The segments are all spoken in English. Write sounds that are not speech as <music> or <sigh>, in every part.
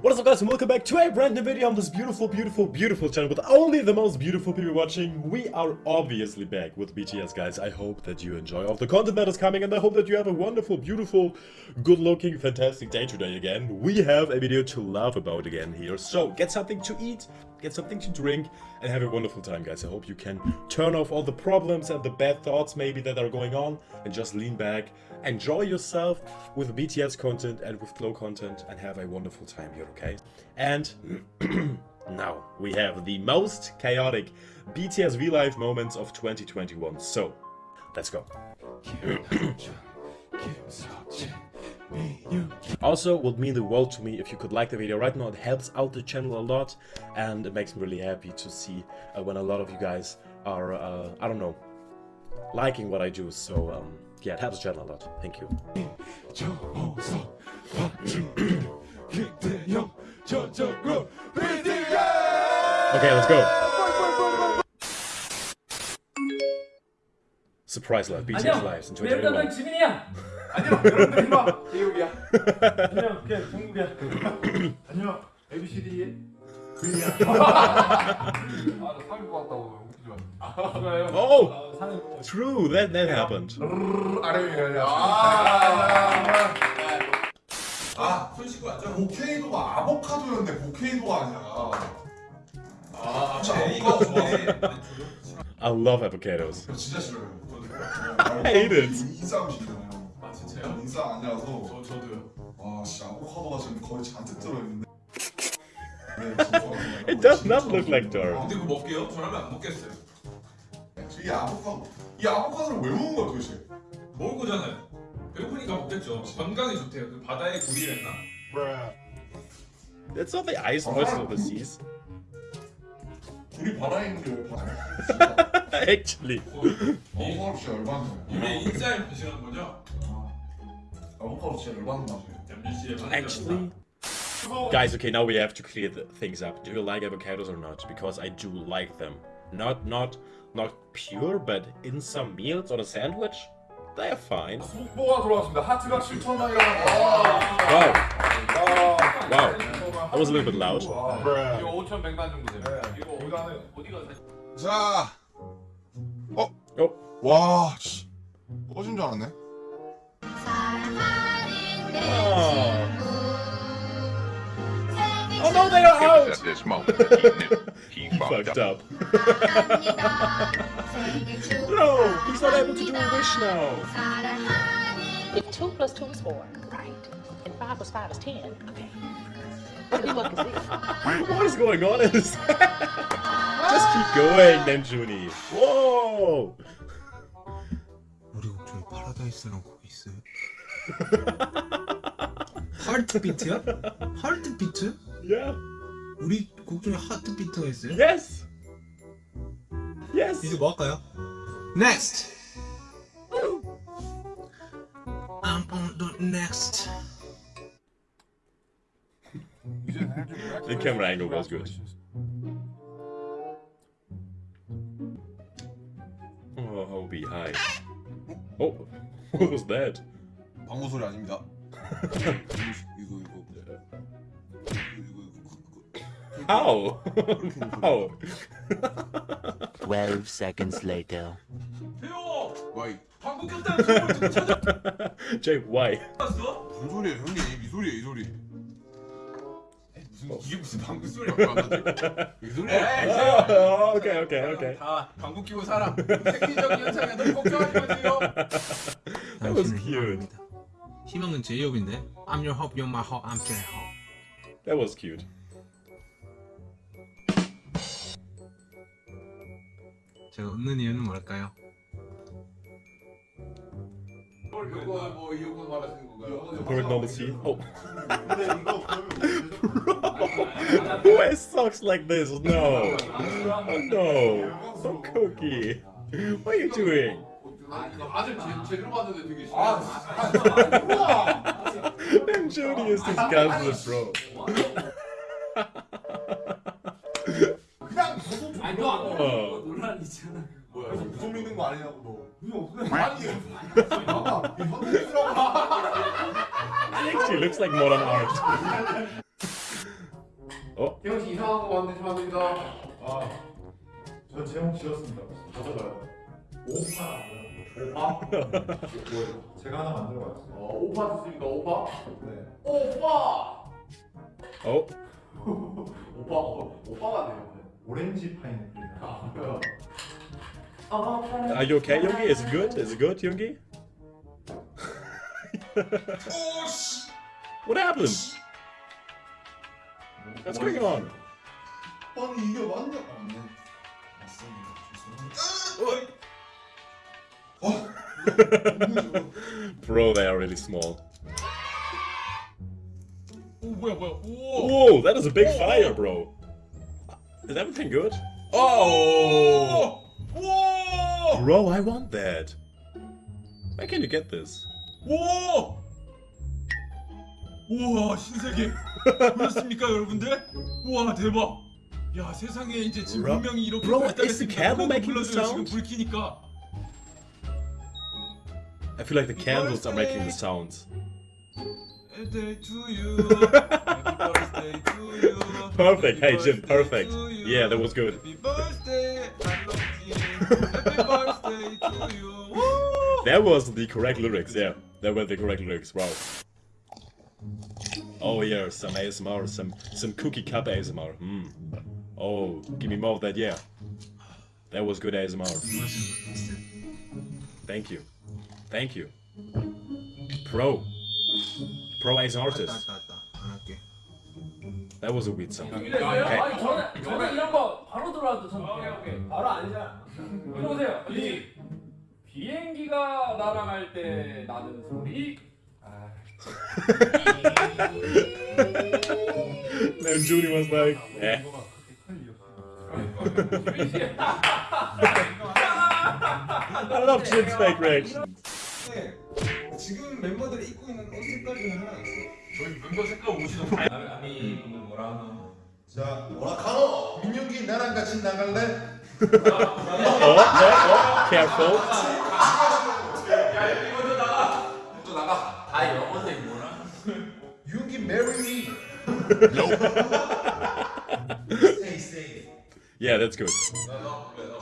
What is up guys and welcome back to a brand new video on this beautiful, beautiful, beautiful channel with only the most beautiful people watching. We are obviously back with BTS guys. I hope that you enjoy all the content that is coming and I hope that you have a wonderful, beautiful, good looking, fantastic day today again. We have a video to laugh about again here. So get something to eat, get something to drink and have a wonderful time guys. I hope you can turn off all the problems and the bad thoughts maybe that are going on and just lean back, enjoy yourself with BTS content and with Glow content and have a wonderful time here, okay? And <clears throat> now we have the most chaotic BTS V-Live moments of 2021. So, let's go. <clears throat> you. Also, would mean the world to me if you could like the video right now. It helps out the channel a lot and it makes me really happy to see uh, when a lot of you guys are, uh, I don't know, liking what I do. So, um, yeah, it helps the channel a lot. Thank you. Okay, let's go. Surprise Life. BTS lives in 2021. 이리 와. 제육이야. 안녕. ABCD. 아나 사귀고 왔다고 웃기지 마. 그래요. Oh, 아, 사는 true, that, that happened. 아래위야. 아, 아, 손 씻고 왔죠? 보케이도가 아보카도였네. 보케이도가 아니야. 아, 제이가 좋아해. I love avocados. 저 진짜 싫어요. I <laughs> hate it. 인싸움 싫어요. 아 진짜요? 인싸 아니라서. 저 저도 씨 아보카도가 지금 거의 잔뜩 들어있는데. <laughs> 네, 진짜. It does not look like dirt. 아, 근데 그거 먹게요? 저라면 안 먹겠어요. 이 아보카도, 이 아보카도를 왜 먹는 거야 도대체? 먹을 거잖아요. 배고프니까 먹겠죠. 건강에 좋대요. 그 바다의 굴이랬나? That's not the ice moisture of the seas. 우리 바다에 있는 게 바다야? <laughs> Actually. 아보카도 진짜 열받네. 이게 인싸임 드시는 거죠? 아보카도 진짜 열받는 맛이에요. 잠준 씨의 Actually. Guys, okay, now we have to clear the things up. Do you like avocados or not? Because I do like them. Not, not, not pure, but in some meals on a sandwich, they are fine. 속보가 돌아왔습니다. 하트가 7천 장이라고. Wow, wow. That was a little bit loud. 이거 5천 백만 정도 돼요. 이거 이거는 어디가 사- 자, 어, Oh, 와, 씨, 꺼진 줄 알았네. at this moment, he <laughs> knew he, he fucked, fucked up. up. no, he's not able to do a wish now. If two plus two is four, right, and five plus five is ten, okay. <laughs> What is going on in this? <laughs> Just keep going, Namjoonie. Whoa! Hard to beat, yeah? Hard to beat? Yeah. 우리 곡 중에 하트비트가 있어요? Yes. Yes. 이제 뭐 할까요? Next! I'm on the next The camera angle was good. Oh, Hobie, hi. Oh, <laughs> what was that? 방구 소리 아닙니다. <laughs> How? How? 12 seconds later. 태호! 와이 방구 꼈다는 소리 듣고 찾아왔어? Jake, why? 무슨 소리예요 형님 이 소리예요 이 소리. 무슨 이게 무슨 방구 소리야? 이 소리야. Oh, okay, okay, okay. 다 방구 끼고 살아. 생리적인 현상에 너무 걱정하지 마세요. That was cute. 희망은 제이홉인데 I'm your hope, you're my hope, I'm your hope That was cute. 제가 웃는 이유는 뭘까요? 이거 뭐 이거 말하시는 건가요? Perfect normal scene. Oh, 근데 이거 그러면 who has socks like this? No. Oh, no. So cookie. What are you doing? 아들 제, 제대로 봤는데 되게 아, And Jody is disgusted, bro. 그냥 무슨 아니 너아 까 어. 논란이잖아. 뭐야? 무슨 믿는 거 아니냐고 너. 무슨 아니. 봐봐. actually looks like modern art. <laughs> 어? 태영 씨 이상한 거 만드시면 안 됩니다. 아, 저 제목 지었습니다. 오파. 오빠? 제가 하나 만들어 봤어요. 어, 오빠 좋습니까? 오빠? 네. 오빠! Oh, 오빠, 어, <laughs> 오빠가 돼요. 오렌지 파인애플이다. Are you okay, Yoongi? Is it good? Is it good, Yoongi? <laughs> what happened? What's going on? Bro, they are really small. Oh, that is a big fire, bro. Is everything good? Oh! 오. Bro, I want that. Where can you get this? 오. 우와 신세계 보셨습니까 <laughs> 여러분들? 우와 대박. 야 세상에 이제 지금 Bro- 분명히 이렇게 bro, 발달했습니다. is the candle 그래도 making the 불러줘요, 지금 sound? 불 켜니까. I feel like the candles are making the sounds. Happy birthday to you. <laughs> Happy birthday to you. Perfect. Hey, Jim, perfect. Yeah, that was good. Happy birthday, I love you. Happy birthday to you. Woo! That was the correct lyrics, yeah. That were the correct lyrics, wow. Oh yeah, some ASMR, some some cookie cup ASMR. Hmm. Oh, give me more of that, yeah. That was good ASMR. Thank you. Thank you. Pro. Pro ASMR artist. That was a weird song. Okay. 아니 저는 저는 이런 거 바로 들어와도 저는 오케이 오케이 바로 아니잖아. 이리 오세요. 이 비행기가 날아갈 때 나는 소리. Then Judy was like, eh. I love Jim's fake reaction. 지금 멤버들이 입고 있는 옷 색깔 중에 하나 있어 저희 멤버 색깔 옷이 너무 다 아니 오늘 뭐라 하나. 자, 오라카노 민혁이 나랑 같이 나갈래? Oh, oh, oh, careful. 또 나가. 다 영어색 뭐라? 윤기 marry me. stay stay. Yeah, that's good.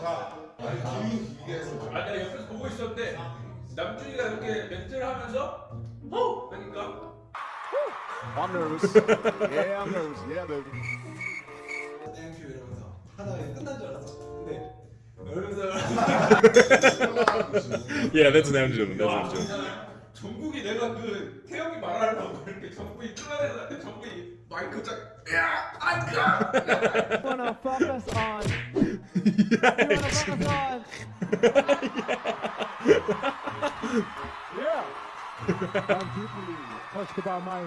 자, 아니 김이 이게 아 내가 옆에서 보고 있었는데 남준이가 이렇게 멘트를 하면서 어? 그러니까 I'm nervous. yeah, I'm nervous. Yeah, baby. 땡큐 이러면서 하다가 끝난 줄 알았어 근데 이러면서 Yeah, that's an Amjun. That's an Amjun. 정국이 내가 그 태영이 말하려고 이렇게 정국이 끌어내는데 정국이 마이크 짝 야! 아이야! wanna focus on. You wanna focus on. yeah. I'm deeply touched about my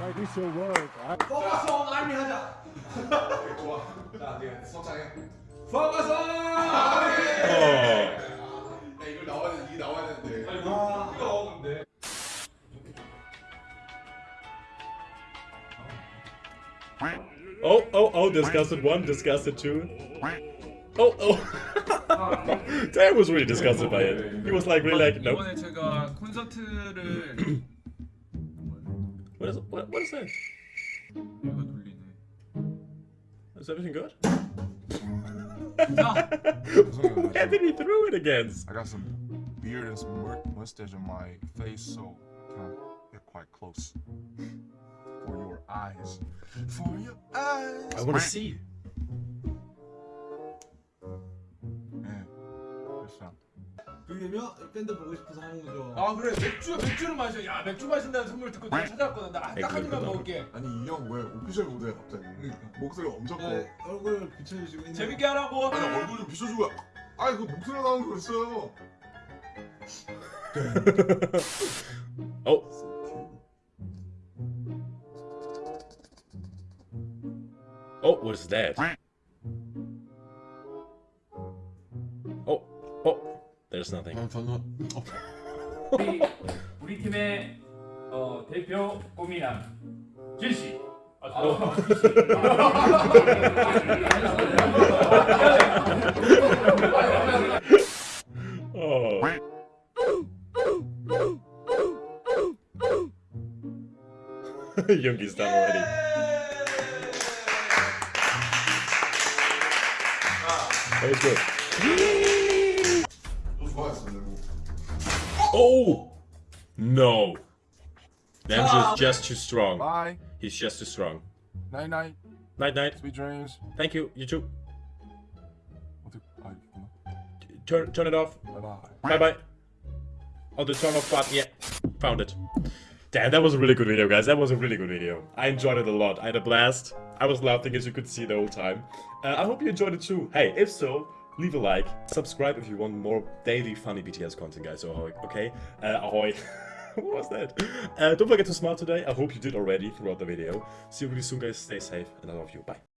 my visual world. I, 포커스 온 아미 하자 좋아. 자, 내가 성장해. 포커스 온 Oh. 나 이걸 나와야 돼. 이게 나와야 되는데. 아니 뭐 이거 근데 Oh, oh, oh, disgusted one, disgusted two. Oh, oh. <laughs> <laughs> Dan was really disgusted by it. He was like, really like, nope. 이번에 제가 콘서트를 What is, what, what is that? 이거 돌리네 Is everything good? <laughs> 자 Anthony threw it again. I got some beard and some mu- mustache on my face, so can I get quite close for your eyes? For your eyes. I want to see. 그러면 밴드 보고 싶어서 하는 거죠. 아 그래. 맥주 맥주를 마셔. 야 맥주 마신다는 선물 듣고 내가 찾아왔거든. 나딱 한 입만 먹을게. 아니 이 형 왜 오피셜 무대에 갑자기? 목소리가 엄청 커. 네, 얼굴 비춰주시고 있는 재밌게 하라고. 아니 얼굴 좀 비춰주고. 아니 그 목소리가 나오는 거 있어요. Oh. Oh, what is that? Oh, oh, There's nothing. 우리, 우리 팀의 어, 대표 꼬미남 준 씨. 아, 저, done already. That was good. Oh! No. Damage ah. is just too strong. Bye. He's just too strong. Night night. Night night. Sweet dreams. Thank you. You too. Turn turn it off. Bye bye. Bye bye. Oh, the turn off button. Yeah, found it. Damn, that was a really good video, guys. That was a really good video. I enjoyed it a lot. I had a blast. I was laughing, as you could see, the whole time. Uh, I hope you enjoyed it too. Hey, if so, leave a like. Subscribe if you want more daily funny BTS content, guys. Ahoy, okay? Uh, ahoy. <laughs> what was that? Uh, don't forget to smile today. I hope you did already throughout the video. See you really soon, guys. Stay safe, and I love you. Bye.